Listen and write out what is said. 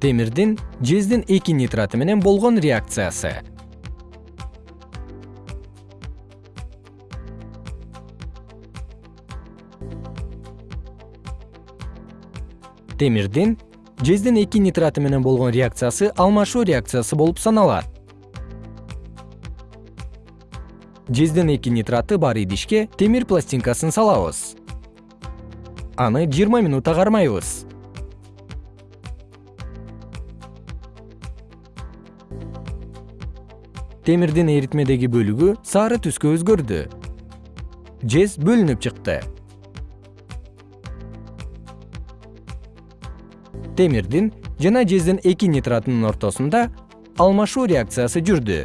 темирдин жездин эки нитраты менен болгон реакциясы. Темирдин жездин эки нитраты менен болгон реакциясы алмашуу реакциясы болуп саналат. Жездин эки нитраты бар идишке темир пластинкасын салабыз. Аны жыйырма минутта кармайбыз темирдин эритмедеги бөлүгү сары түскө өзгөрдү. Жез бөлүнүп чыкты. Темирдин жана жездин эки нитратынын ортосунда алмашуу реакциясы жүрдү